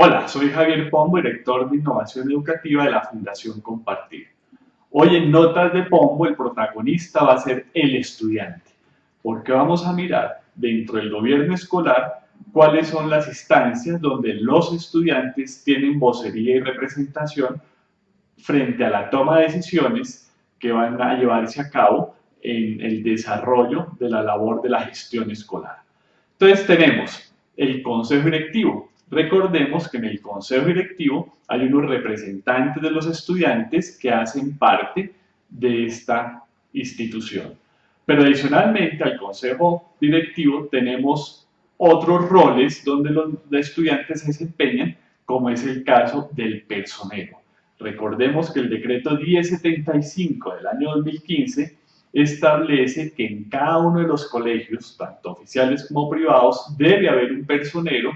Hola, soy Javier Pombo, director de Innovación Educativa de la Fundación Compartir. Hoy en Notas de Pombo el protagonista va a ser el estudiante, porque vamos a mirar dentro del gobierno escolar cuáles son las instancias donde los estudiantes tienen vocería y representación frente a la toma de decisiones que van a llevarse a cabo en el desarrollo de la labor de la gestión escolar. Entonces tenemos el consejo directivo, Recordemos que en el consejo directivo hay unos representantes de los estudiantes que hacen parte de esta institución. Pero adicionalmente al consejo directivo tenemos otros roles donde los estudiantes se desempeñan, como es el caso del personero. Recordemos que el decreto 1075 del año 2015 establece que en cada uno de los colegios, tanto oficiales como privados, debe haber un personero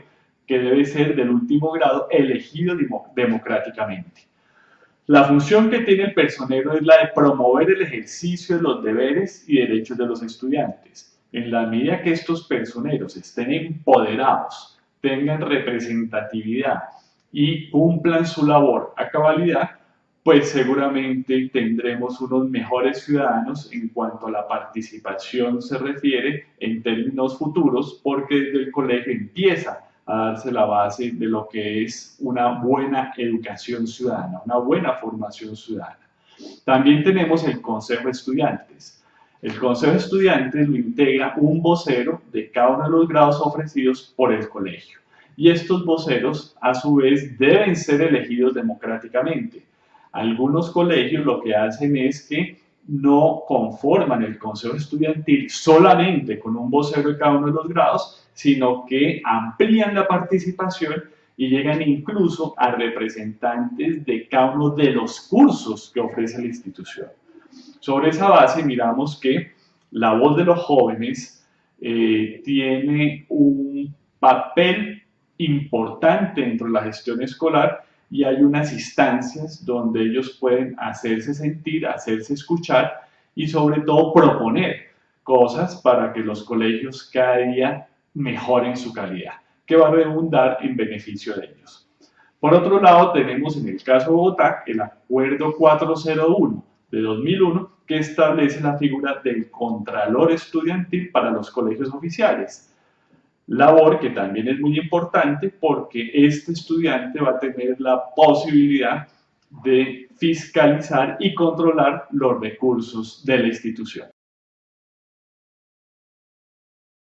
que debe ser del último grado elegido democráticamente. La función que tiene el personero es la de promover el ejercicio de los deberes y derechos de los estudiantes. En la medida que estos personeros estén empoderados, tengan representatividad y cumplan su labor a cabalidad, pues seguramente tendremos unos mejores ciudadanos en cuanto a la participación se refiere en términos futuros, porque desde el colegio empieza a darse la base de lo que es una buena educación ciudadana, una buena formación ciudadana. También tenemos el Consejo de Estudiantes. El Consejo de Estudiantes lo integra un vocero de cada uno de los grados ofrecidos por el colegio. Y estos voceros, a su vez, deben ser elegidos democráticamente. Algunos colegios lo que hacen es que no conforman el consejo estudiantil solamente con un vocero de cada uno de los grados, sino que amplían la participación y llegan incluso a representantes de cada uno de los cursos que ofrece la institución. Sobre esa base miramos que la voz de los jóvenes eh, tiene un papel importante dentro de la gestión escolar y hay unas instancias donde ellos pueden hacerse sentir, hacerse escuchar y sobre todo proponer cosas para que los colegios cada día mejoren su calidad, que va a redundar en beneficio de ellos. Por otro lado, tenemos en el caso de Bogotá el Acuerdo 401 de 2001 que establece la figura del Contralor Estudiantil para los colegios oficiales labor que también es muy importante porque este estudiante va a tener la posibilidad de fiscalizar y controlar los recursos de la institución.